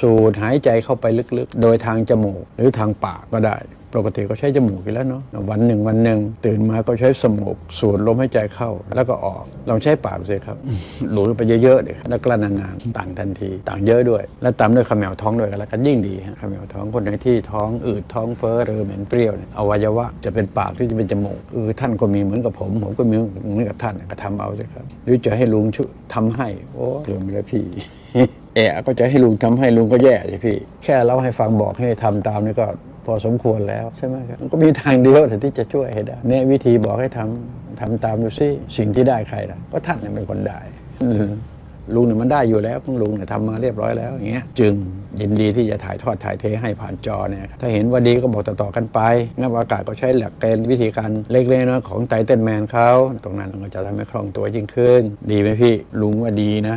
สูดหายใจเข้าไปลึกๆ โดยทางจมูกหรือทางปากก็ได้ ปกติก็ใช้จมูกอยู่แล้วเนาะวันหนึ่งวันหนึ่งตื่นมาก็ใช้สมูกสูดลมหายใจเข้าแล้วก็ออกลองใช้ปากสิครับหลุดไปเยอะๆเลยแล้วกลั้นนานๆต่างทันที ต่างเยอะด้วย แล้วตามด้วยขมแมวท้องด้วยกันแล้วกันยิ่งดีฮะขมแมวท้องคนไหนที่ท้องอืดท้องเฟ้อเรือเหม็นเปรี้ยวเนี่ยอวัยวะจะเป็นปากที่จะเป็นจมูกเออท่านก็มีเหมือนกับผม ผมก็มีเหมือนกับท่านก็ทำเอาสิครับหรือจะให้ลุงช่วยทำให้โอ้เกินไปแล้วพี่ เอะก็จะให้ลุงทำให้ลุงก็แย่สิพี่ แค่เล่าให้ฟังบอกให้ทำตามนี่ก็พอสมควรแล้วใช่ไหมครับมันก็มีทางเดียวแต่ที่จะช่วยให้ได้เนี่ยวิธีบอกให้ทำทำตามดูสิสิ่งที่ได้ใครล่ะก็ท่านเนี่ยเป็นคนได้ลุงเนี่ยมันได้อยู่แล้วของลุงเนี่ยทำมาเรียบร้อยแล้วอย่างเงี้ยจึงยินดีที่จะถ่ายทอดถ่ายเทให้ผ่านจอเนี่ยถ้าเห็นว่าดีก็บอกต่อๆกันไปงับอากาศก็ใช้หลักเกณฑ์วิธีการเล็กๆน้อยๆของไตเติ้ลแมนเขาตรงนั้นก็จะทำให้คล่องตัวยิ่งขึ้น ดีไหมพี่ลุงว่าดีนะ